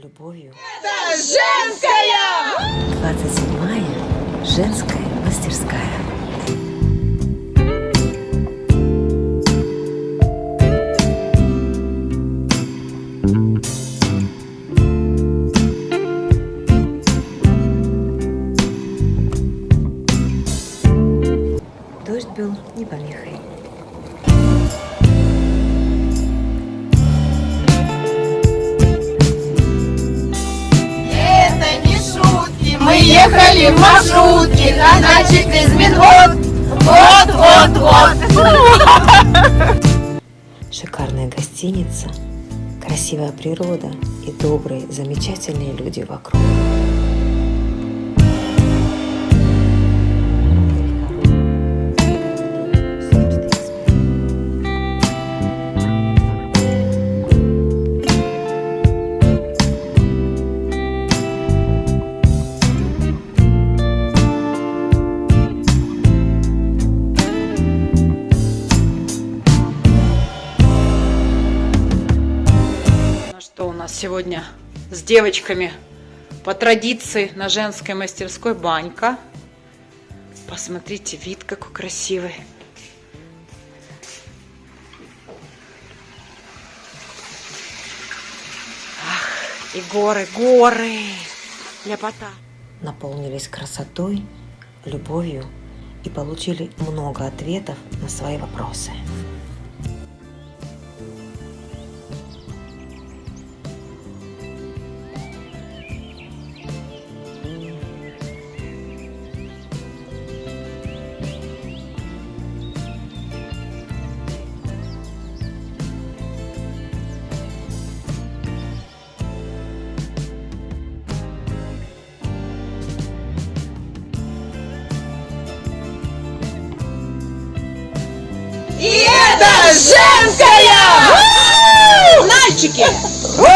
любовью. Женская! 27-я женская ехали в маршрутке, на через минут. Вот, вот, вот. Шикарная гостиница, красивая природа и добрые, замечательные люди вокруг. Сегодня с девочками по традиции на женской мастерской банька. Посмотрите, вид какой красивый. Ах, и горы, горы, ляпота. наполнились красотой, любовью и получили много ответов на свои вопросы. И это женская! Мальчики! Круто!